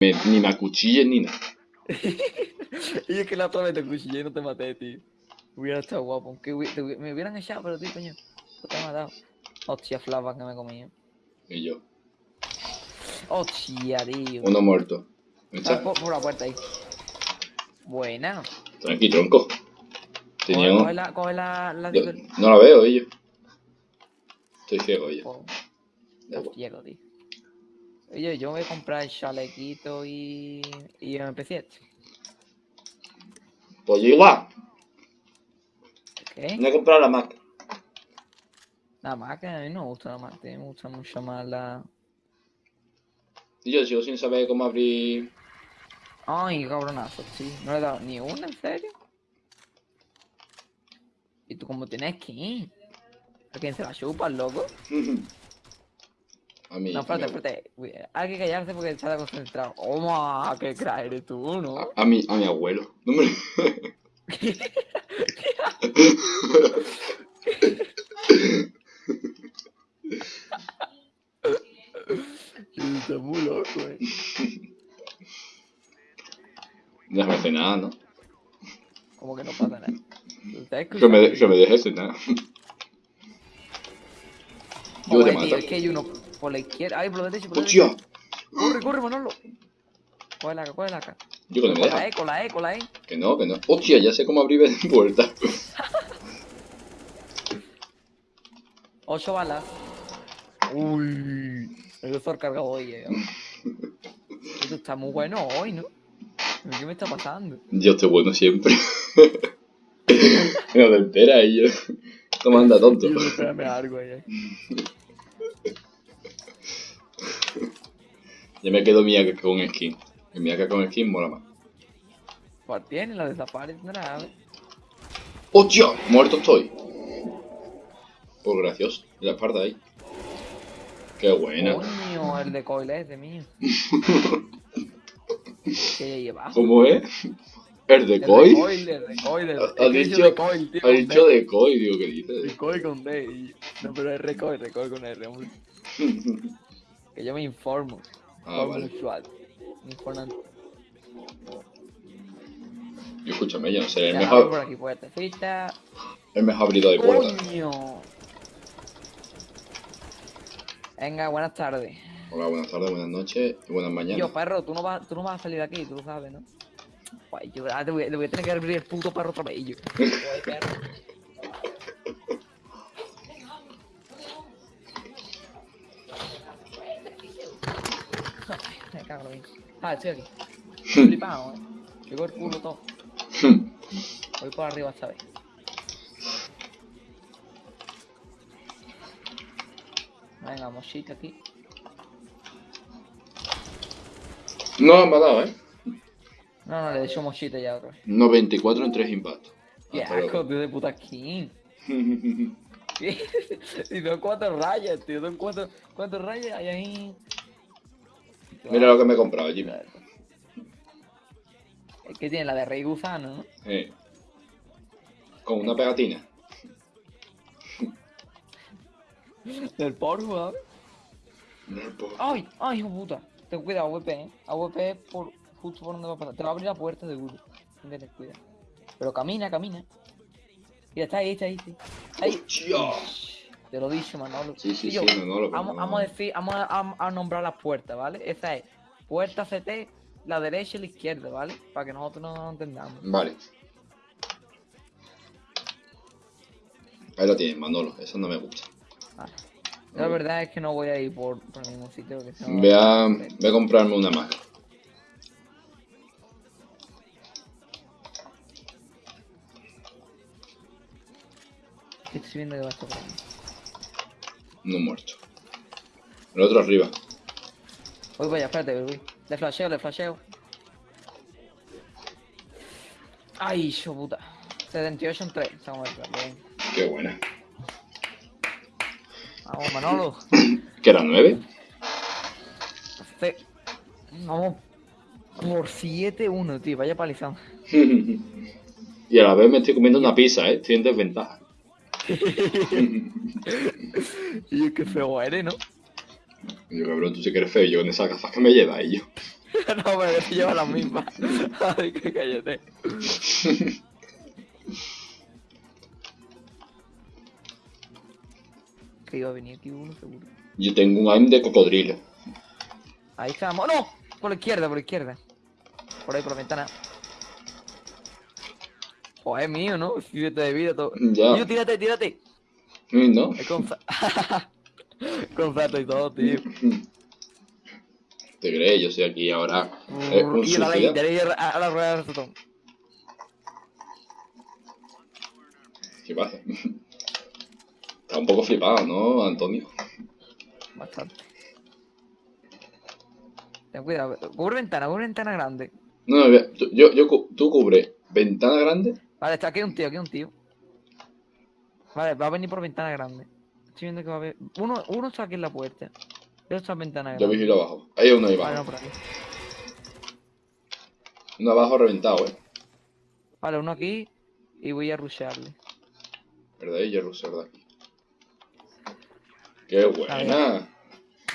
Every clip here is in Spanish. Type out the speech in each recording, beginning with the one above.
Me- ni me acuchilles ni nada. y es que la otra vez te cuchillé y no te maté, tío. Hubiera estado guapo. Aunque hubi- te hubi- me hubieran echado, pero tío, coño. No te he matado. Hostia, flava que me comí. Y yo. Hostia, tío. Uno muerto. Ah, Echa- por, por la puerta ahí. Buena. Tranqui, tronco. Tenía Coge, coge la, coge la, la Yo- No la veo, ellos. Estoy ciego, está igual. ciego, tío. Oye, yo voy a comprar el chalequito y. y MP7. Pues yo igual. ¿Qué? No he comprado la Mac. Más que a mí no me gusta la Mac, me gusta mucho más la. Y yo sigo sin saber cómo abrir. Ay, cabronazo, sí. No le he dado ni una, ¿en serio? ¿Y tú cómo tienes que ir? ¿A quién se la chupa, loco? A mí. No, espérate, espérate. Hay que callarse porque está concentrado. ¡Oh, qué crack eres tú, no! A, a mi, a mi abuelo. No me... Está muy loco, eh. No me hace nada, ¿no? Como que no pasa nada. ¿Estás Que me, de- que me dejes cenar. Yo Joder, te tío, es que hay uno por la izquierda. Ay, por la derecha, por la derecha. Corre, corre, Manolo. Coge la coge la acá. Yo que no me Con la. E, con la E, con la E. Que no, que no. ¡Hostia! Ya sé cómo abrir puertas. Ocho balas. Uy. El Thor cargado hoy, eh. Esto está muy bueno hoy, ¿no? ¿Qué me está pasando? Yo estoy bueno siempre. no te enteras yo. Esto anda tonto. Tío, espérame algo eh. Yo me quedo Miyaka con skin. El Miyaka con skin mola más. ¿Cuál tiene? La desaparecerá. ¡Hostia! Muerto estoy. Pues gracioso. La espalda ahí. Qué buena. Coño, el de coil ese mío. que ya lleva. ¿Cómo es? ¿El de El de coil, el de coil. Ha- es dicho- de coil, tío. Ha dicho de Koi, digo, ¿qué dices? De coil con D. No, pero es recoil, recoil con R, hombre. Que yo me informo. Ah, vale. informan. Yo escúchame, yo no sé, el abre por mejor, aquí puertecita. el mejor abridor de puertas. ¡Coño! Venga, buenas tardes. Hola, buenas tardes, buenas noches y buenas mañanas. Yo, perro, tú no, vas, tú no vas a salir de aquí, tú lo sabes, ¿no? Guay, yo ahora te voy, te voy a tener que abrir el puto perro otra vez, yo. Perro. Me cago en. Ah, estoy aquí. Flipado, eh. Llegó el culo todo. Voy por arriba esta vez. Venga, mochita aquí. no, me ha dado, ¿eh? No, no, le he hecho mochita ya otra vez. 94 en 3 impactos. ¡Qué asco, tío, de puta skin! y son cuatro rayas, tío, son cuatro, cuatro rayas hay ahí. Mira lo que me he comprado, Jimmy. Es que tiene la de Rey Gusano, ¿no? Eh. Con una pegatina. Del porno, ¿sabes? ¡Ay! ¡Ay, hijo puta! Ten cuidado, AWP, ¿eh? AWP es por, justo por donde va a pasar. Te va a abrir la puerta seguro. Ten cuidado. Pero camina, camina. Mira, está ahí, está ahí, sí. Ahí. ¡Hostia! Te lo he dicho, Manolo. Sí, sí, yo, sí, no, no, lo Vamos, vamos a decir, vamos a, a- a nombrar las puertas, ¿vale? Esa es puerta CT, la derecha y la izquierda, ¿vale? Para que nosotros no entendamos. Vale. Ahí lo tienes, Manolo. Eso no me gusta. Vale. La verdad es que no voy a ir por, por el mismo sitio que se Voy a, voy a comprarme una Mac. Estoy viendo que va a estar. No muerto. El otro arriba. Voy para allá, espérate, voy. Le flasheo, le flasheo. Ay, hijo puta. 78 en 3. Vamos a ver, bien. Qué buena. Vamos, Manolo. ¿Que era 9? Este- Vamos por 7-1, tío. Vaya palizón. y a la vez me estoy comiendo una pizza, ¿eh? Estoy en desventaja. Y qué feo eres, ¿no? Y yo, cabrón, tú sí que eres feo. Yo con esas gafas que me llevas y yo. no, pero que lleva la misma. Ay, que cállate. Que iba a venir aquí uno seguro. Yo tengo un aim de cocodrilo. Ahí estamos. ¡No! Por la izquierda, por la izquierda. Por ahí, por la ventana. Oh, es mío, ¿no? Siete de vida, todo. Ya. Yo, tírate, tírate. Mm, ¿No? Es con... con salto y todo, tío. ¿Te crees? Yo soy aquí ahora. eh, un y a la rueda del ratón. ¿Qué pasa? Está un poco flipado, ¿no, Antonio? Bastante. Ten cuidado. Cubre ventana, cubre ventana grande. No, no, yo, yo, cu- tú cubre ventana grande. Vale, está aquí un tío, aquí un tío. Vale, va a venir por ventana grande. Estoy viendo que va a haber. Uno, uno está aquí en la puerta. Yo está en ventana Yo grande. vigilo abajo. Hay uno ahí Vale, no, abajo. por aquí. Uno abajo reventado, ¿eh? Vale, uno aquí. Y voy a rushearle. ¿Verdad? Y Jerus, ¿verdad? ¡Qué buena! Ya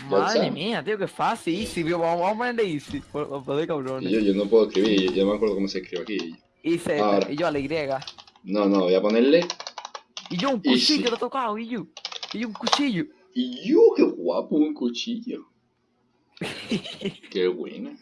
Madre mía, tío, qué fácil. Easy, tío. Vamos, vamos a ponerle easy. Por, por Y cabrones. yo, yo no puedo escribir, yo, yo no me acuerdo cómo se escribe aquí. Ahora. Y yo a la Y. No, no, voy a ponerle. Y yo un cuchillo lo he tocado. Y yo. Y yo un cuchillo. Y yo, qué guapo, un cuchillo. Qué buena.